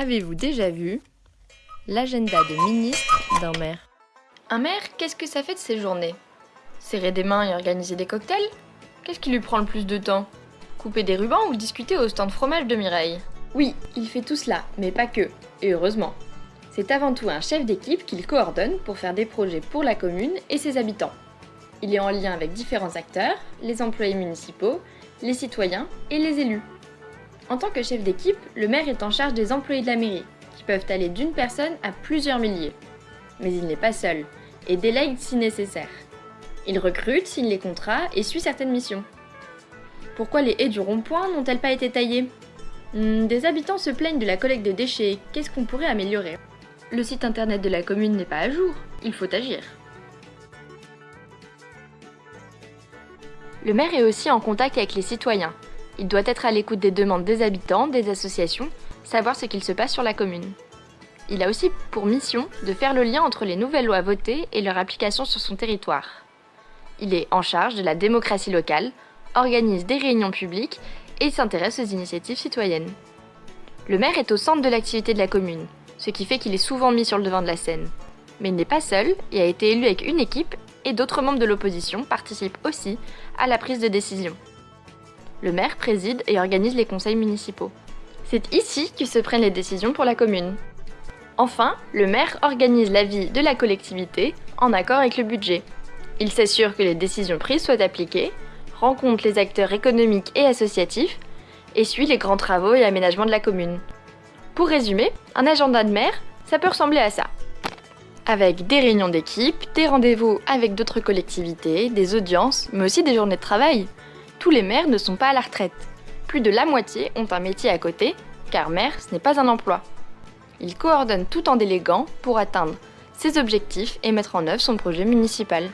Avez-vous déjà vu l'agenda de ministre d'un maire? Un maire, qu'est-ce que ça fait de ses journées? Serrer des mains et organiser des cocktails? Qu'est-ce qui lui prend le plus de temps? Couper des rubans ou discuter au stand fromage de Mireille? Oui, il fait tout cela, mais pas que, et heureusement. C'est avant tout un chef d'équipe qu'il coordonne pour faire des projets pour la commune et ses habitants. Il est en lien avec différents acteurs, les employés municipaux, les citoyens et les élus. En tant que chef d'équipe, le maire est en charge des employés de la mairie, qui peuvent aller d'une personne à plusieurs milliers. Mais il n'est pas seul, et délègue si nécessaire. Il recrute, signe les contrats et suit certaines missions. Pourquoi les haies du rond-point n'ont-elles pas été taillées? Hmm, Des habitants se plaignent de la collecte de déchets, qu'est-ce qu'on pourrait améliorer? Le site internet de la commune n'est pas à jour, il faut agir. Le maire est aussi en contact avec les citoyens. Il doit être à l'écoute des demandes des habitants, des associations, savoir ce qu'il se passe sur la commune. Il a aussi pour mission de faire le lien entre les nouvelles lois votées et leur application sur son territoire. Il est en charge de la démocratie locale, organise des réunions publiques et s'intéresse aux initiatives citoyennes. Le maire est au centre de l'activité de la commune, ce qui fait qu'il est souvent mis sur le devant de la scène. Mais il n'est pas seul et a été élu avec une équipe et d'autres membres de l'opposition participent aussi à la prise de décision. Le maire préside et organise les conseils municipaux. C'est ici que se prennent les décisions pour la commune. Enfin, le maire organise la vie de la collectivité en accord avec le budget. Il s'assure que les décisions prises soient appliquées, rencontre les acteurs économiques et associatifs, et suit les grands travaux et aménagements de la commune. Pour résumer, un agenda de maire, ça peut ressembler à ça. Avec des réunions d'équipe, des rendez-vous avec d'autres collectivités, des audiences, mais aussi des journées de travail. Tous les maires ne sont pas à la retraite. Plus de la moitié ont un métier à côté, car maire, ce n'est pas un emploi. Il coordonne tout en déléguant pour atteindre ses objectifs et mettre en œuvre son projet municipal.